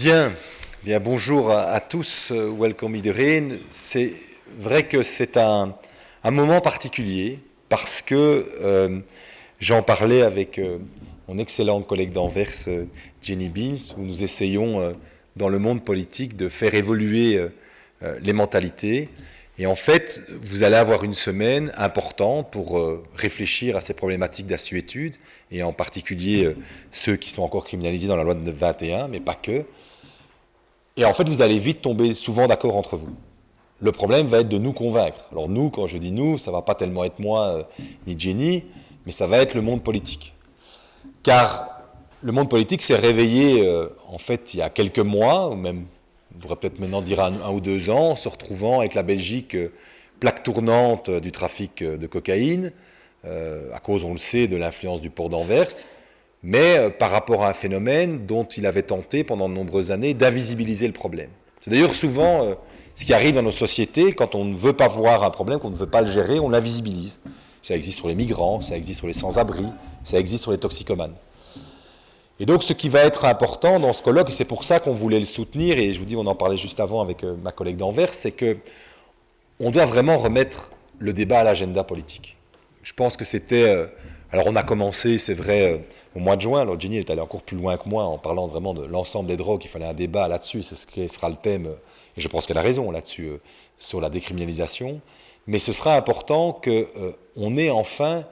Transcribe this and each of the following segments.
Bien, bien bonjour à, tous, welcome iedereen. C'est vrai que c'est un, moment particulier parce que euh, j'en parlais avec euh, mon excellente collègue d'Anvers, euh, Jenny Beans, où nous essayons dans le monde politique de faire évoluer les mentalités. Et en fait, vous allez avoir une semaine importante pour réfléchir à ces problématiques d'assuétude, et en particulier ceux qui sont encore criminalisés dans la loi de 921, mais pas que. Et en fait, vous allez vite tomber souvent d'accord entre vous. Le problème va être de nous convaincre. Alors nous, quand je dis nous, ça ne va pas tellement être moi euh, ni Jenny, mais ça va être le monde politique. Car le monde politique s'est réveillé, euh, en fait, il y a quelques mois, ou même, on pourrait peut-être maintenant dire un, ou deux ans, se retrouvant avec la Belgique euh, plaque tournante du trafic de cocaïne, à cause, on le sait, de l'influence du port d'Anvers, mais euh, par rapport à un phénomène dont il avait tenté pendant de nombreuses années d'invisibiliser le problème. C'est d'ailleurs souvent euh, ce qui arrive dans nos sociétés quand on ne veut pas voir un problème, qu'on ne veut pas le gérer, on l'invisibilise. Ça existe sur les migrants, ça existe sur les sans-abri, ça existe sur les toxicomanes. Et donc ce qui va être important dans ce colloque, et c'est pour ça qu'on voulait le soutenir, et je vous dis, on en parlait juste avant avec euh, ma collègue d'Anvers, c'est que on doit vraiment remettre le débat à l'agenda politique. Je pense que c'était... alors on a commencé, c'est vrai, au mois de juin. Alors Jenny est allée encore plus loin que moi en parlant vraiment de l'ensemble des drogues. Il fallait un débat là-dessus, c'est ce qui sera le thème, et je pense qu'elle a raison là-dessus, euh, sur la décriminalisation. Mais ce sera important qu'on euh, ait enfin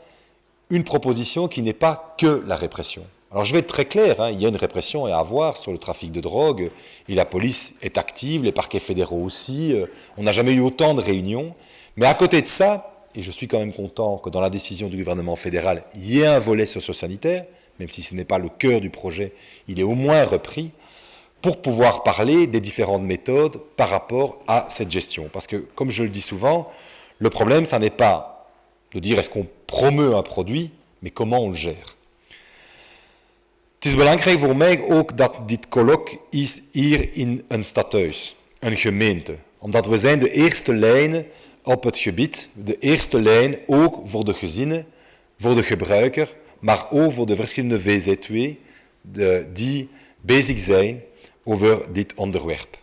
une proposition qui n'est pas que la répression. Alors je vais être très clair, hein, il y a une répression à avoir sur le trafic de drogue, et la police est active, les parquets fédéraux aussi, euh, on n'a jamais eu autant de réunions, mais à côté de ça, et je suis quand même content que dans la décision du gouvernement fédéral, il y ait un volet socio-sanitaire, même si ce n'est pas le cœur du projet, il est au moins repris, pour pouvoir parler des différentes méthodes par rapport à cette gestion. Parce que, comme je le dis souvent, le problème, ça n'est pas de dire est-ce qu'on promeut un produit, mais comment on le gère. Het is belangrijk voor mij ook dat dit colloque is hier in een stadhuis, een gemeente. Omdat we zijn de eerste lijnen op het gebied, de eerste lijn ook voor de gezinnen, voor de gebruiker, maar ook voor de verschillende VZW de, die bezig zijn over dit onderwerp.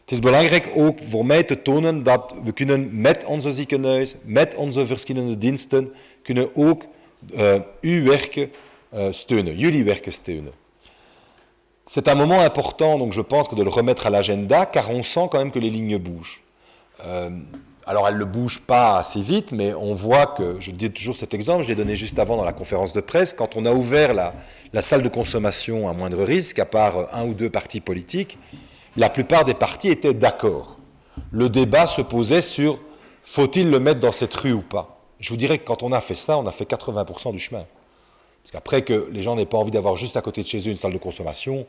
Het is belangrijk ook voor mij te tonen dat we kunnen met onze ziekenhuis, met onze verschillende diensten, kunnen ook uh, uw werken steunen. C'est un moment important, donc je pense que de le remettre à l'agenda, car on sent quand même que les lignes bougent. Euh, alors elle ne bouge pas assez vite, mais on voit que, je dis toujours cet exemple, je l'ai donné juste avant dans la conférence de presse, quand on a ouvert la, salle de consommation à moindre risque, à part un ou deux partis politiques, la plupart des partis étaient d'accord. Le débat se posait sur faut-il le mettre dans cette rue ou pas? Je vous dirais que quand on a fait ça, on a fait 80% du chemin. Parce qu'après que les gens n'aient pas envie d'avoir juste à côté de chez eux une salle de consommation,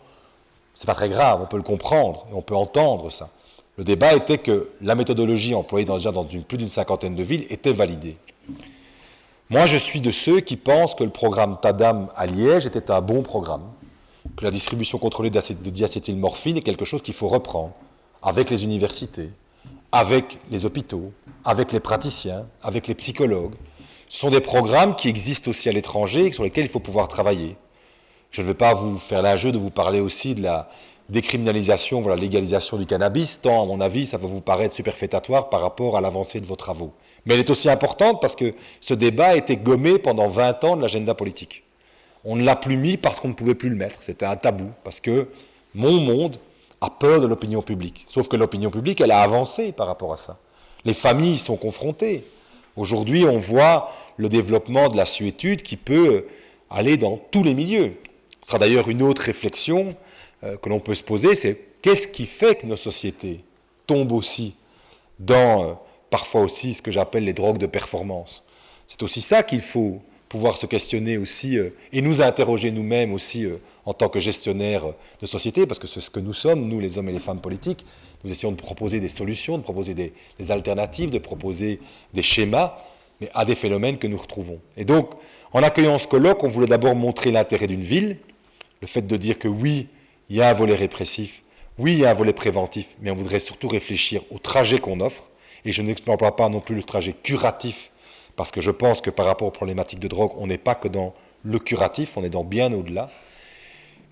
c'est pas très grave, on peut le comprendre et on peut entendre ça. Le débat était que la méthodologie employée déjà dans plus d'une cinquantaine de villes était validée. Moi, je suis de ceux qui pensent que le programme TADAM à Liège était un bon programme, que la distribution contrôlée de diacétylmorphine est quelque chose qu'il faut reprendre avec les universités, avec les hôpitaux, avec les praticiens, avec les psychologues. Ce sont des programmes qui existent aussi à l'étranger sur lesquels il faut pouvoir travailler. Je ne veux pas vous faire l'injeu de vous parler aussi de la, décriminalisation, voilà, légalisation du cannabis, tant à mon avis ça va vous paraître superfétatoire par rapport à l'avancée de vos travaux. Mais elle est aussi importante parce que ce débat a été gommé pendant 20 ans de l'agenda politique. On ne l'a plus mis parce qu'on ne pouvait plus le mettre, c'était un tabou, parce que mon monde a peur de l'opinion publique. Sauf que l'opinion publique, elle a avancé par rapport à ça. Les familles sont confrontées. Aujourd'hui, on voit le développement de la suétude qui peut aller dans tous les milieux. Ce sera d'ailleurs une autre réflexion euh, que l'on peut se poser, c'est qu'est-ce qui fait que nos sociétés tombent aussi dans euh, parfois aussi ce que j'appelle les drogues de performance. C'est aussi ça qu'il faut pouvoir se questionner aussi euh, et nous interroger nous-mêmes aussi en tant que gestionnaires de société, parce que c'est ce que nous sommes, nous les hommes et les femmes politiques. Nous essayons de proposer des solutions, de proposer des, des alternatives, de proposer des schémas, mais à des phénomènes que nous retrouvons. Et donc, en accueillant ce colloque, on voulait d'abord montrer l'intérêt d'une ville, le fait de dire que oui, il y a un volet répressif, oui, il y a un volet préventif, mais on voudrait surtout réfléchir au trajet qu'on offre, et je n'explore pas non plus le trajet curatif, parce que je pense que par rapport aux problématiques de drogue, on n'est pas que dans le curatif, on est dans bien au-delà.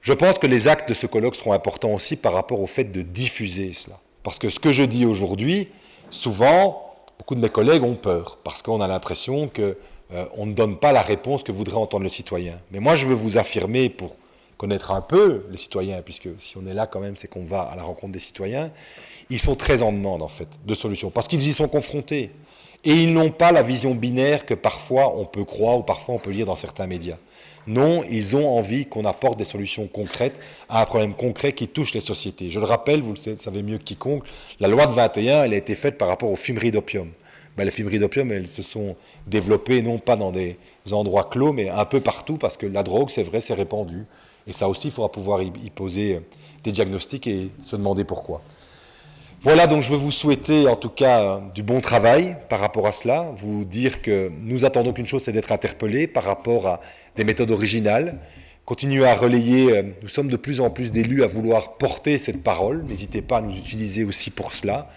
Je pense que les actes de ce colloque seront importants aussi par rapport au fait de diffuser cela. Parce que ce que je dis aujourd'hui, souvent, beaucoup de mes collègues ont peur, parce qu'on a l'impression qu'on euh, ne donne pas la réponse que voudrait entendre le citoyen. Mais moi, je veux vous affirmer, pour connaître un peu les citoyens, puisque si on est là quand même, c'est qu'on va à la rencontre des citoyens, ils sont très en demande, en fait, de solutions, parce qu'ils y sont confrontés. Et ils n'ont pas la vision binaire que parfois on peut croire ou parfois on peut lire dans certains médias. Non, ils ont envie qu'on apporte des solutions concrètes à un problème concret qui touche les sociétés. Je le rappelle, vous le savez mieux que quiconque, la loi de 21, elle a été faite par rapport aux fumeries d'opium. Ben, les fumeries d'opium, elles se sont développées non pas dans des endroits clos, mais un peu partout, parce que la drogue, c'est vrai, c'est répandu. Et ça aussi, il faudra pouvoir y poser des diagnostics et se demander pourquoi. Voilà, donc je veux vous souhaiter en tout cas euh, du bon travail par rapport à cela, vous dire que nous attendons qu'une chose, c'est d'être interpellés par rapport à des méthodes originales, continuer à relayer, euh, nous sommes de plus en plus d'élus à vouloir porter cette parole, n'hésitez pas à nous utiliser aussi pour cela,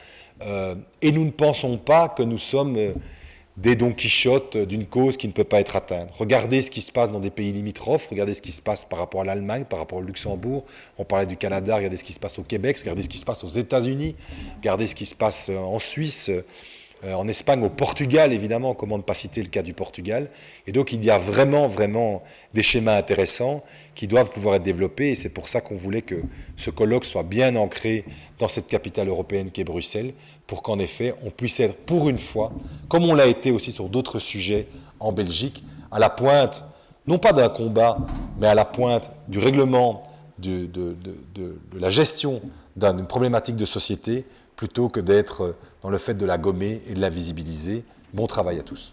euh, et nous ne pensons pas que nous sommes des Don Quichotte d'une cause qui ne peut pas être atteinte. Regardez ce qui se passe dans des pays limitrophes, regardez ce qui se passe par rapport à l'Allemagne, par rapport au Luxembourg, on parlait du Canada, regardez ce qui se passe au Québec, regardez ce qui se passe aux États-Unis, regardez ce qui se passe euh, en Suisse, euh, en Espagne, au Portugal, évidemment, comment ne pas citer le cas du Portugal. Et donc il y a vraiment, vraiment des schémas intéressants qui doivent pouvoir être développés, et c'est pour ça qu'on voulait que ce colloque soit bien ancré dans cette capitale européenne qui est Bruxelles, pour qu'en effet, on puisse être pour une fois, comme on l'a été aussi sur d'autres sujets en Belgique, à la pointe, non pas d'un combat, mais à la pointe du règlement de, de la gestion d'une problématique de société, plutôt que d'être dans le fait de la gommer et de la visibiliser. Bon travail à tous.